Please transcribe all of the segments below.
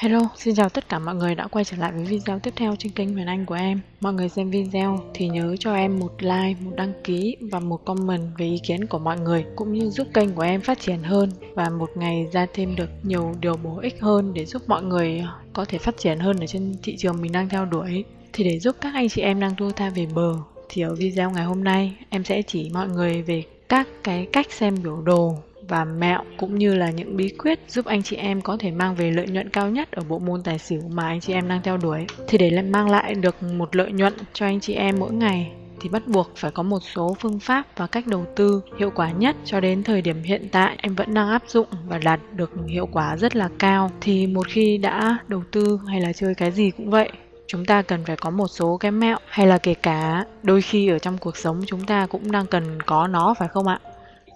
Hello, xin chào tất cả mọi người đã quay trở lại với video tiếp theo trên kênh Huyền Anh của em. Mọi người xem video thì nhớ cho em một like, một đăng ký và một comment về ý kiến của mọi người cũng như giúp kênh của em phát triển hơn và một ngày ra thêm được nhiều điều bổ ích hơn để giúp mọi người có thể phát triển hơn ở trên thị trường mình đang theo đuổi. Thì để giúp các anh chị em đang thua tha về bờ thì ở video ngày hôm nay em sẽ chỉ mọi người về các cái cách xem biểu đồ và mẹo cũng như là những bí quyết giúp anh chị em có thể mang về lợi nhuận cao nhất ở bộ môn tài xỉu mà anh chị em đang theo đuổi. Thì để mang lại được một lợi nhuận cho anh chị em mỗi ngày thì bắt buộc phải có một số phương pháp và cách đầu tư hiệu quả nhất cho đến thời điểm hiện tại em vẫn đang áp dụng và đạt được hiệu quả rất là cao thì một khi đã đầu tư hay là chơi cái gì cũng vậy chúng ta cần phải có một số cái mẹo hay là kể cả đôi khi ở trong cuộc sống chúng ta cũng đang cần có nó, phải không ạ?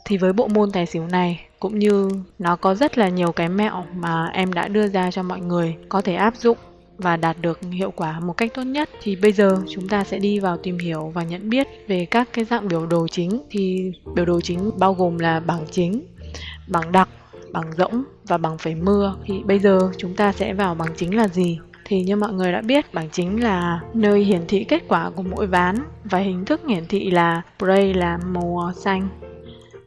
Thì với bộ môn tài xỉu này cũng như nó có rất là nhiều cái mẹo mà em đã đưa ra cho mọi người có thể áp dụng và đạt được hiệu quả một cách tốt nhất, thì bây giờ chúng ta sẽ đi vào tìm hiểu và nhận biết về các cái dạng biểu đồ chính. Thì biểu đồ chính bao gồm là bảng chính, bảng đặc, bảng rỗng và bảng phẩy mưa. Thì bây giờ chúng ta sẽ vào bảng chính là gì? Thì như mọi người đã biết bảng chính là nơi hiển thị kết quả của mỗi ván và hình thức hiển thị là play là màu ờ, xanh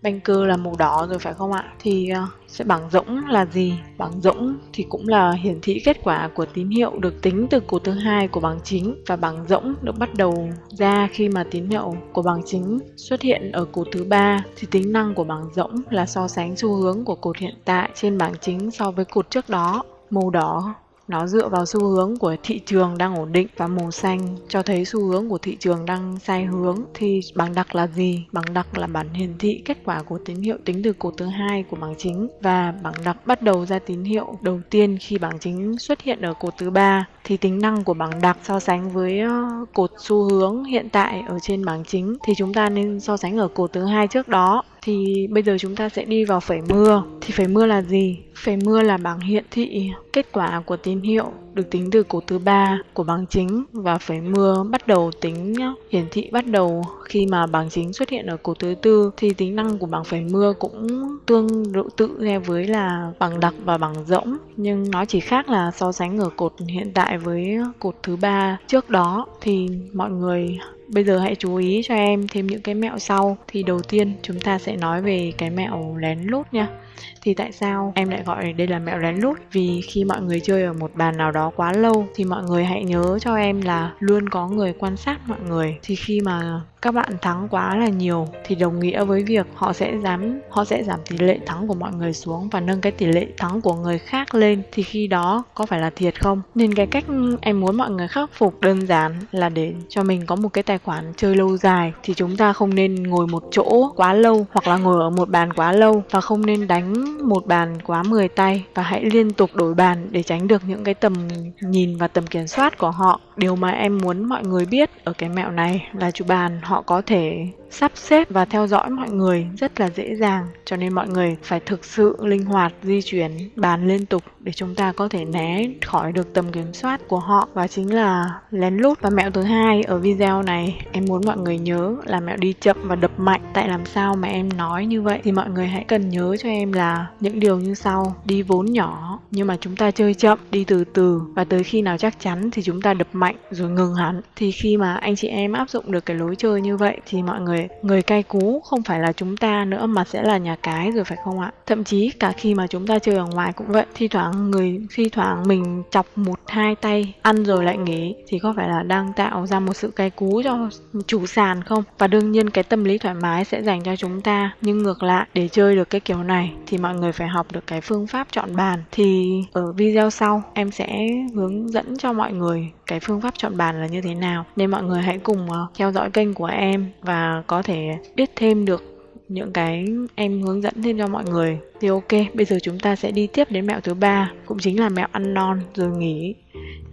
banh cơ là màu đỏ rồi phải không ạ? Thì ờ, sẽ bảng rỗng là gì? Bảng rỗng thì cũng là hiển thị kết quả của tín hiệu được tính từ cột thứ hai của bảng chính và bảng rỗng được bắt đầu ra khi mà tín hiệu của bảng chính xuất hiện ở cột thứ ba thì tính năng của bảng rỗng là so sánh xu hướng của cột hiện tại trên bảng chính so với cột trước đó. Màu đỏ nó dựa vào xu hướng của thị trường đang ổn định và màu xanh. Cho thấy xu hướng của thị trường đang sai hướng thì bảng đặc là gì? Bảng đặc là bản hiển thị kết quả của tín hiệu tính từ cột thứ hai của bảng chính. Và bảng đặc bắt đầu ra tín hiệu đầu tiên khi bảng chính xuất hiện ở cột thứ ba thì tính năng của bảng đặc so sánh với ờ, cột xu hướng hiện tại ở trên bảng chính thì chúng ta nên so sánh ở cột thứ hai trước đó. Thì bây giờ chúng ta sẽ đi vào phẩy mưa. Thì phẩy mưa là gì? Phẩy mưa là bảng hiển thị kết quả của tín hiệu được tính từ cột thứ ba của bảng chính và phẩy mưa bắt đầu tính nhá. hiển thị bắt đầu khi mà bảng chính xuất hiện ở cột thứ tư thì tính năng của bảng phẩy mưa cũng tương tự tự nghe với là bảng đặc và bảng rỗng nhưng nó chỉ khác là so sánh ở cột hiện tại với cột thứ ba trước đó thì mọi người Bây giờ hãy chú ý cho em thêm những cái mẹo sau Thì đầu tiên, chúng ta sẽ nói về cái mẹo lén lút nha thì tại sao em lại gọi đây là mẹo lén lút? Vì khi mọi người chơi ở một bàn nào đó quá lâu, thì mọi người hãy nhớ cho em là luôn có người quan sát mọi người. Thì khi mà các bạn thắng quá là nhiều thì đồng nghĩa với việc họ sẽ dám, họ sẽ giảm tỷ lệ thắng của mọi người xuống và nâng cái tỷ lệ thắng của người khác lên. Thì khi đó có phải là thiệt không? Nên cái cách em muốn mọi người khắc phục đơn giản là để cho mình có một cái tài khoản chơi lâu dài. Thì chúng ta không nên ngồi một chỗ quá lâu hoặc là ngồi ở một bàn quá lâu và không nên đánh một bàn quá 10 tay và hãy liên tục đổi bàn để tránh được những cái tầm nhìn và tầm kiểm soát của họ. Điều mà em muốn mọi người biết ở cái mẹo này là chủ bàn họ họ có thể sắp xếp và theo dõi mọi người rất là dễ dàng, cho nên mọi người phải thực sự linh hoạt di chuyển, bàn liên tục để chúng ta có thể né khỏi được tầm kiểm soát của họ. Và chính là lén lút. Và mẹo thứ hai ở video này, em muốn mọi người nhớ là mẹo đi chậm và đập mạnh. Tại làm sao mà em nói như vậy? Thì mọi người hãy cần nhớ cho em là những điều như sau. Đi vốn nhỏ, nhưng mà chúng ta chơi chậm, đi từ từ. Và tới khi nào chắc chắn thì chúng ta đập mạnh rồi ngừng hẳn. Thì khi mà anh chị em áp dụng được cái lối chơi như vậy thì mọi người người cay cú không phải là chúng ta nữa mà sẽ là nhà cái rồi phải không ạ? Thậm chí cả khi mà chúng ta chơi ở ngoài cũng vậy, thi thoảng người, thi thoảng mình chọc một, hai tay, ăn rồi lại nghỉ thì có phải là đang tạo ra một sự cay cú cho chủ sàn không? Và đương nhiên cái tâm lý thoải mái sẽ dành cho chúng ta, nhưng ngược lại, để chơi được cái kiểu này thì mọi người phải học được cái phương pháp chọn bàn. Thì ở video sau, em sẽ hướng dẫn cho mọi người cái phương pháp chọn bàn là như thế nào. Nên mọi người hãy cùng ờ, theo dõi kênh của em và có thể biết thêm được những cái em hướng dẫn thêm cho mọi người thì ok, bây giờ chúng ta sẽ đi tiếp đến mẹo thứ ba, cũng chính là mẹo ăn non rồi nghỉ.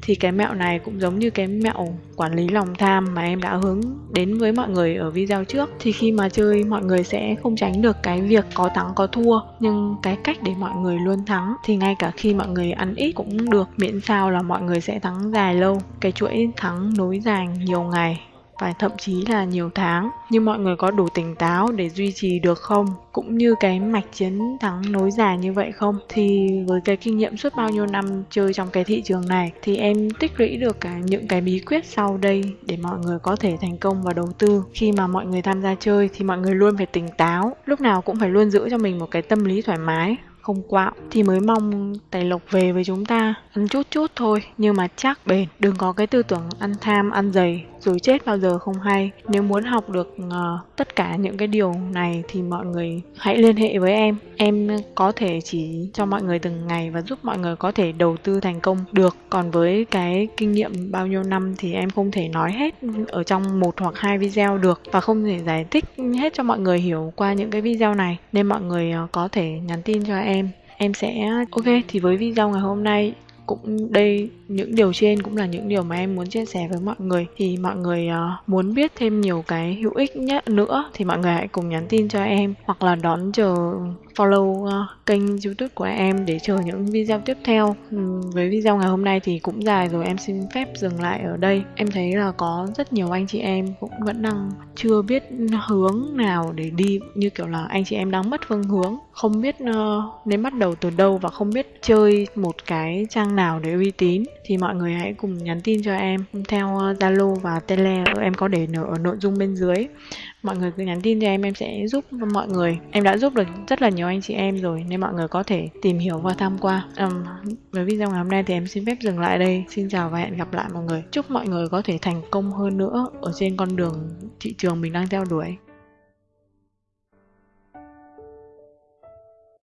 Thì cái mẹo này cũng giống như cái mẹo quản lý lòng tham mà em đã hướng đến với mọi người ở video trước. Thì khi mà chơi, mọi người sẽ không tránh được cái việc có thắng, có thua, nhưng cái cách để mọi người luôn thắng thì ngay cả khi mọi người ăn ít cũng được, miễn sao là mọi người sẽ thắng dài lâu. Cái chuỗi thắng nối dài nhiều ngày và thậm chí là nhiều tháng. Nhưng mọi người có đủ tỉnh táo để duy trì được không? Cũng như cái mạch chiến thắng nối dài như vậy không? Thì với cái kinh nghiệm suốt bao nhiêu năm chơi trong cái thị trường này thì em tích lũy được cả những cái bí quyết sau đây để mọi người có thể thành công và đầu tư. Khi mà mọi người tham gia chơi thì mọi người luôn phải tỉnh táo, lúc nào cũng phải luôn giữ cho mình một cái tâm lý thoải mái không quạo thì mới mong tài lộc về với chúng ta ăn chút chút thôi nhưng mà chắc bền đừng có cái tư tưởng ăn tham ăn dày rồi chết bao giờ không hay. Nếu muốn học được uh, tất cả những cái điều này thì mọi người hãy liên hệ với em. Em có thể chỉ cho mọi người từng ngày và giúp mọi người có thể đầu tư thành công được. Còn với cái kinh nghiệm bao nhiêu năm thì em không thể nói hết ở trong một hoặc hai video được và không thể giải thích hết cho mọi người hiểu qua những cái video này. Nên mọi người ờ, có thể nhắn tin cho em. Em sẽ ok thì với video ngày hôm nay cũng đây những điều trên cũng là những điều mà em muốn chia sẻ với mọi người. Thì mọi người uh, muốn biết thêm nhiều cái hữu ích nhất nữa thì mọi người hãy cùng nhắn tin cho em hoặc là đón chờ follow uh, kênh youtube của em để chờ những video tiếp theo. Ừ, với video ngày hôm nay thì cũng dài rồi em xin phép dừng lại ở đây. Em thấy là có rất nhiều anh chị em cũng vẫn đang chưa biết hướng nào để đi như kiểu là anh chị em đang mất phương hướng. Không biết uh, nên bắt đầu từ đâu và không biết chơi một cái trang nào để uy tín. Thì mọi người hãy cùng nhắn tin cho em theo ờ, Zalo và Tele em có để ở nội dung bên dưới mọi người cứ nhắn tin cho em em sẽ giúp mọi người. Em đã giúp được rất là nhiều anh chị em rồi nên mọi người có thể tìm hiểu và tham qua. Um, với video ngày hôm nay thì em xin phép dừng lại đây. Xin chào và hẹn gặp lại mọi người. Chúc mọi người có thể thành công hơn nữa ở trên con đường thị trường mình đang theo đuổi.